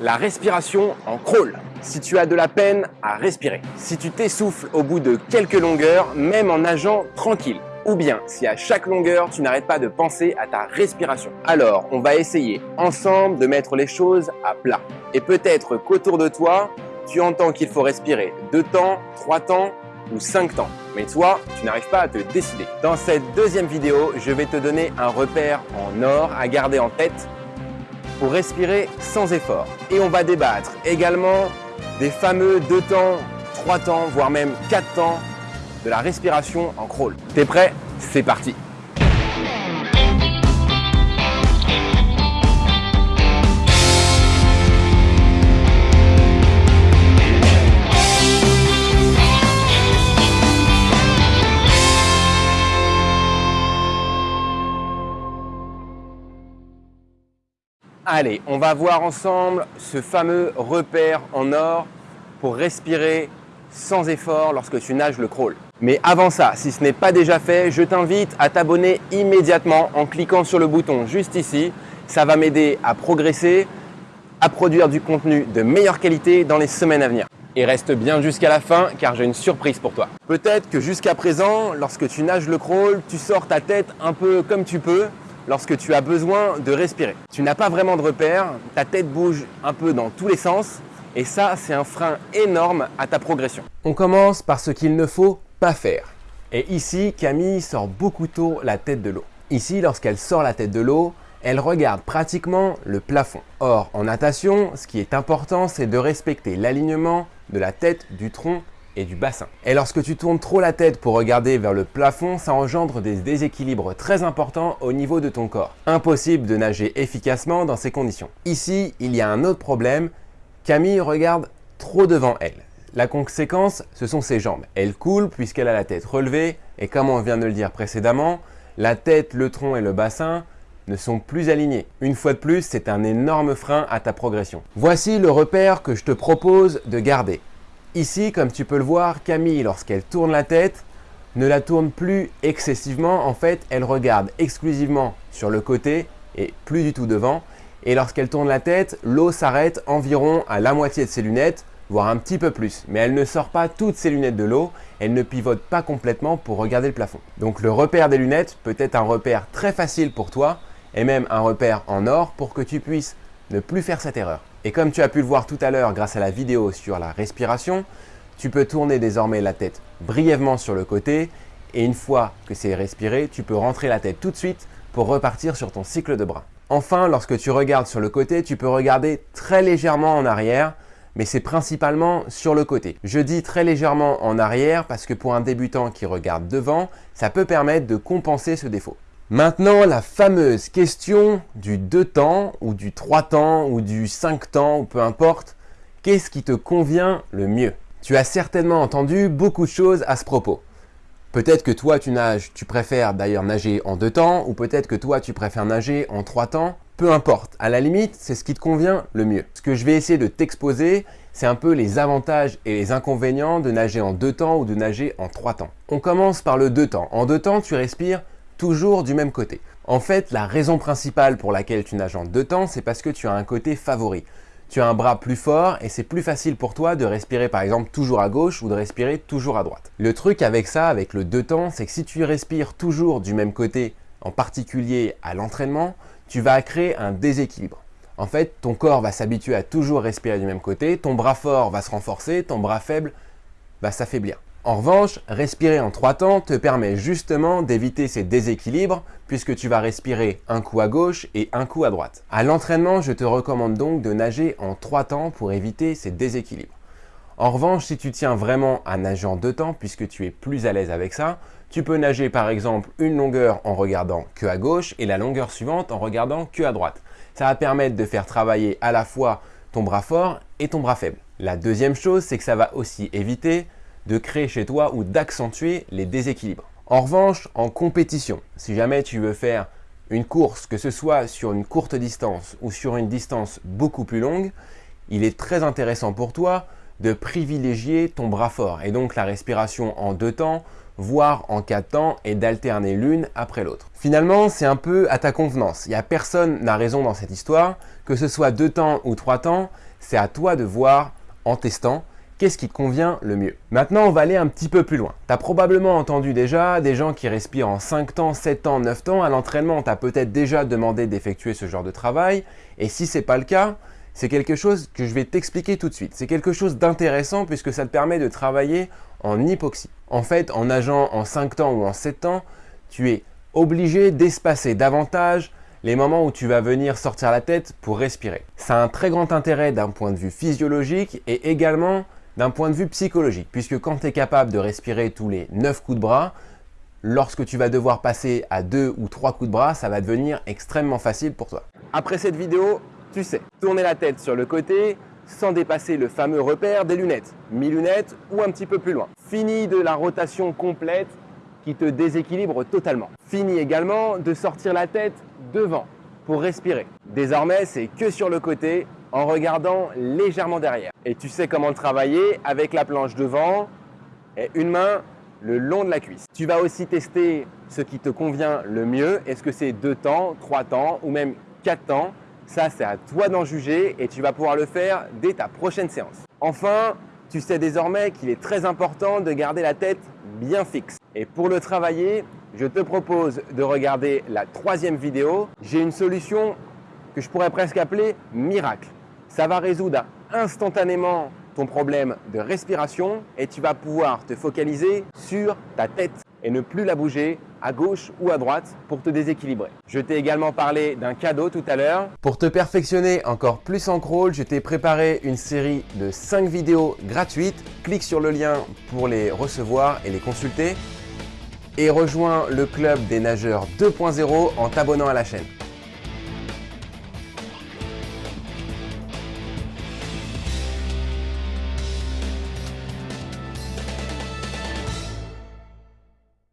La respiration en crawl. Si tu as de la peine à respirer. Si tu t'essouffles au bout de quelques longueurs, même en nageant tranquille. Ou bien si à chaque longueur, tu n'arrêtes pas de penser à ta respiration. Alors, on va essayer ensemble de mettre les choses à plat. Et peut-être qu'autour de toi, tu entends qu'il faut respirer deux temps, trois temps ou cinq temps. Mais toi, tu n'arrives pas à te décider. Dans cette deuxième vidéo, je vais te donner un repère en or à garder en tête respirer sans effort. Et on va débattre également des fameux deux temps, trois temps, voire même quatre temps de la respiration en crawl. T'es prêt? C'est parti Allez, on va voir ensemble ce fameux repère en or pour respirer sans effort lorsque tu nages le crawl. Mais avant ça, si ce n'est pas déjà fait, je t'invite à t'abonner immédiatement en cliquant sur le bouton juste ici. Ça va m'aider à progresser, à produire du contenu de meilleure qualité dans les semaines à venir. Et reste bien jusqu'à la fin car j'ai une surprise pour toi. Peut-être que jusqu'à présent, lorsque tu nages le crawl, tu sors ta tête un peu comme tu peux lorsque tu as besoin de respirer. Tu n'as pas vraiment de repère, ta tête bouge un peu dans tous les sens et ça, c'est un frein énorme à ta progression. On commence par ce qu'il ne faut pas faire. Et ici, Camille sort beaucoup tôt la tête de l'eau. Ici, lorsqu'elle sort la tête de l'eau, elle regarde pratiquement le plafond. Or, en natation, ce qui est important, c'est de respecter l'alignement de la tête, du tronc et du bassin. Et lorsque tu tournes trop la tête pour regarder vers le plafond, ça engendre des déséquilibres très importants au niveau de ton corps. Impossible de nager efficacement dans ces conditions. Ici, il y a un autre problème. Camille regarde trop devant elle. La conséquence, ce sont ses jambes. Elle coule puisqu'elle a la tête relevée et comme on vient de le dire précédemment, la tête, le tronc et le bassin ne sont plus alignés. Une fois de plus, c'est un énorme frein à ta progression. Voici le repère que je te propose de garder. Ici, comme tu peux le voir, Camille, lorsqu'elle tourne la tête, ne la tourne plus excessivement. En fait, elle regarde exclusivement sur le côté et plus du tout devant. Et lorsqu'elle tourne la tête, l'eau s'arrête environ à la moitié de ses lunettes, voire un petit peu plus. Mais elle ne sort pas toutes ses lunettes de l'eau, elle ne pivote pas complètement pour regarder le plafond. Donc le repère des lunettes peut être un repère très facile pour toi et même un repère en or pour que tu puisses ne plus faire cette erreur. Et comme tu as pu le voir tout à l'heure grâce à la vidéo sur la respiration, tu peux tourner désormais la tête brièvement sur le côté et une fois que c'est respiré, tu peux rentrer la tête tout de suite pour repartir sur ton cycle de bras. Enfin, lorsque tu regardes sur le côté, tu peux regarder très légèrement en arrière, mais c'est principalement sur le côté. Je dis très légèrement en arrière parce que pour un débutant qui regarde devant, ça peut permettre de compenser ce défaut. Maintenant, la fameuse question du 2 temps ou du 3 temps ou du 5 temps ou peu importe, qu'est-ce qui te convient le mieux? Tu as certainement entendu beaucoup de choses à ce propos. Peut-être que toi tu nages, tu préfères d'ailleurs nager en 2 temps ou peut-être que toi tu préfères nager en 3 temps. Peu importe, à la limite, c'est ce qui te convient le mieux. Ce que je vais essayer de t'exposer, c'est un peu les avantages et les inconvénients de nager en 2 temps ou de nager en 3 temps. On commence par le 2 temps. En 2 temps, tu respires du même côté. En fait, la raison principale pour laquelle tu nages en deux temps, c'est parce que tu as un côté favori. Tu as un bras plus fort et c'est plus facile pour toi de respirer par exemple toujours à gauche ou de respirer toujours à droite. Le truc avec ça, avec le deux temps, c'est que si tu respires toujours du même côté, en particulier à l'entraînement, tu vas créer un déséquilibre. En fait, ton corps va s'habituer à toujours respirer du même côté, ton bras fort va se renforcer, ton bras faible va s'affaiblir. En revanche, respirer en trois temps te permet justement d'éviter ces déséquilibres puisque tu vas respirer un coup à gauche et un coup à droite. À l'entraînement, je te recommande donc de nager en trois temps pour éviter ces déséquilibres. En revanche, si tu tiens vraiment à nager en deux temps puisque tu es plus à l'aise avec ça, tu peux nager par exemple une longueur en regardant que à gauche et la longueur suivante en regardant que à droite. Ça va permettre de faire travailler à la fois ton bras fort et ton bras faible. La deuxième chose, c'est que ça va aussi éviter de créer chez toi ou d'accentuer les déséquilibres. En revanche, en compétition, si jamais tu veux faire une course, que ce soit sur une courte distance ou sur une distance beaucoup plus longue, il est très intéressant pour toi de privilégier ton bras fort et donc la respiration en deux temps voire en de temps, et d'alterner l'une après l'autre. Finalement, c'est un peu à ta convenance. Il n'y a personne n'a raison dans cette histoire. Que ce soit deux temps ou trois temps, c'est à toi de voir en testant qu'est-ce qui te convient le mieux? Maintenant, on va aller un petit peu plus loin. Tu as probablement entendu déjà des gens qui respirent en 5 temps, 7 temps, 9 temps. À l'entraînement, tu as peut-être déjà demandé d'effectuer ce genre de travail. Et si ce n'est pas le cas, c'est quelque chose que je vais t'expliquer tout de suite. C'est quelque chose d'intéressant puisque ça te permet de travailler en hypoxie. En fait, en nageant en 5 temps ou en 7 temps, tu es obligé d'espacer davantage les moments où tu vas venir sortir la tête pour respirer. Ça a un très grand intérêt d'un point de vue physiologique et également d'un point de vue psychologique, puisque quand tu es capable de respirer tous les 9 coups de bras, lorsque tu vas devoir passer à 2 ou 3 coups de bras, ça va devenir extrêmement facile pour toi. Après cette vidéo, tu sais, tourner la tête sur le côté sans dépasser le fameux repère des lunettes, mi-lunettes ou un petit peu plus loin. Fini de la rotation complète qui te déséquilibre totalement. Fini également de sortir la tête devant pour respirer. Désormais, c'est que sur le côté en regardant légèrement derrière. Et tu sais comment travailler avec la planche devant et une main le long de la cuisse. Tu vas aussi tester ce qui te convient le mieux. Est-ce que c'est deux temps, trois temps ou même quatre temps? Ça, c'est à toi d'en juger et tu vas pouvoir le faire dès ta prochaine séance. Enfin, tu sais désormais qu'il est très important de garder la tête bien fixe. Et pour le travailler, je te propose de regarder la troisième vidéo. J'ai une solution que je pourrais presque appeler miracle. Ça va résoudre instantanément ton problème de respiration et tu vas pouvoir te focaliser sur ta tête et ne plus la bouger à gauche ou à droite pour te déséquilibrer. Je t'ai également parlé d'un cadeau tout à l'heure. Pour te perfectionner encore plus en crawl, je t'ai préparé une série de 5 vidéos gratuites. Clique sur le lien pour les recevoir et les consulter et rejoins le club des nageurs 2.0 en t'abonnant à la chaîne.